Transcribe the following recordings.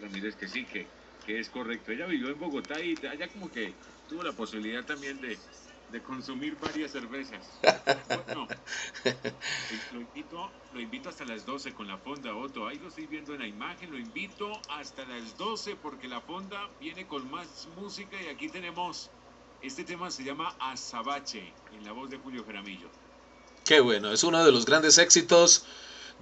Ramírez que sí, que, que es correcto. Ella vivió en Bogotá y allá como que tuvo la posibilidad también de, de consumir varias cervezas. Bueno, lo invito, lo invito hasta las 12 con la fonda Otto. Ahí lo estoy viendo en la imagen. Lo invito hasta las 12 porque la fonda viene con más música y aquí tenemos. Este tema se llama Azabache en la voz de Julio Jaramillo. Qué bueno, es uno de los grandes éxitos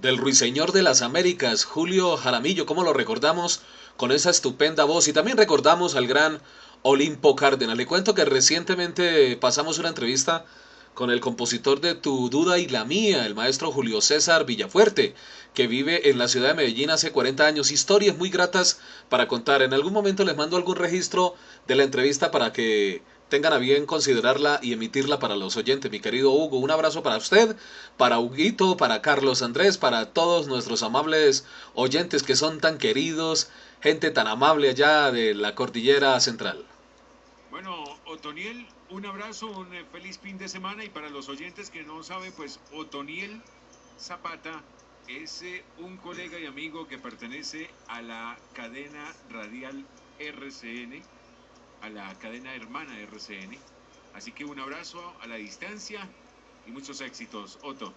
del ruiseñor de las Américas, Julio Jaramillo, ¿cómo lo recordamos? Con esa estupenda voz y también recordamos al gran Olimpo Cárdenas. Le cuento que recientemente pasamos una entrevista con el compositor de Tu Duda y la Mía, el maestro Julio César Villafuerte, que vive en la ciudad de Medellín hace 40 años. Historias muy gratas para contar. En algún momento les mando algún registro de la entrevista para que tengan a bien considerarla y emitirla para los oyentes. Mi querido Hugo, un abrazo para usted, para Huguito, para Carlos Andrés, para todos nuestros amables oyentes que son tan queridos, gente tan amable allá de la cordillera central. Bueno, Otoniel, un abrazo, un eh, feliz fin de semana y para los oyentes que no saben, pues Otoniel Zapata es eh, un colega y amigo que pertenece a la cadena radial RCN, a la cadena hermana RCN. Así que un abrazo a la distancia y muchos éxitos, Otto.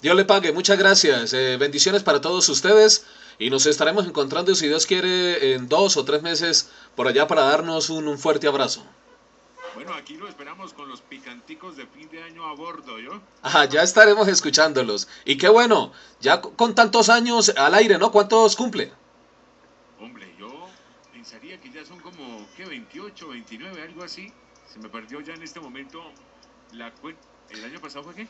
Dios le pague, muchas gracias. Eh, bendiciones para todos ustedes y nos estaremos encontrando, si Dios quiere, en dos o tres meses por allá para darnos un, un fuerte abrazo. Bueno, aquí lo esperamos con los picanticos de fin de año a bordo, ¿yo? Ah, ya estaremos escuchándolos. Y qué bueno, ya con tantos años al aire, ¿no? ¿Cuántos cumple? Hombre, yo pensaría que ya son como, ¿qué? 28, 29, algo así. Se me perdió ya en este momento la cuenta. ¿El año pasado fue qué?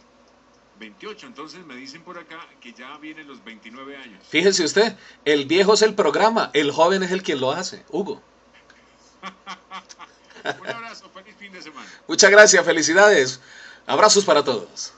28, entonces me dicen por acá que ya vienen los 29 años. Fíjese usted, el viejo es el programa, el joven es el quien lo hace, Hugo. Un abrazo, feliz fin de semana. Muchas gracias, felicidades. Abrazos para todos.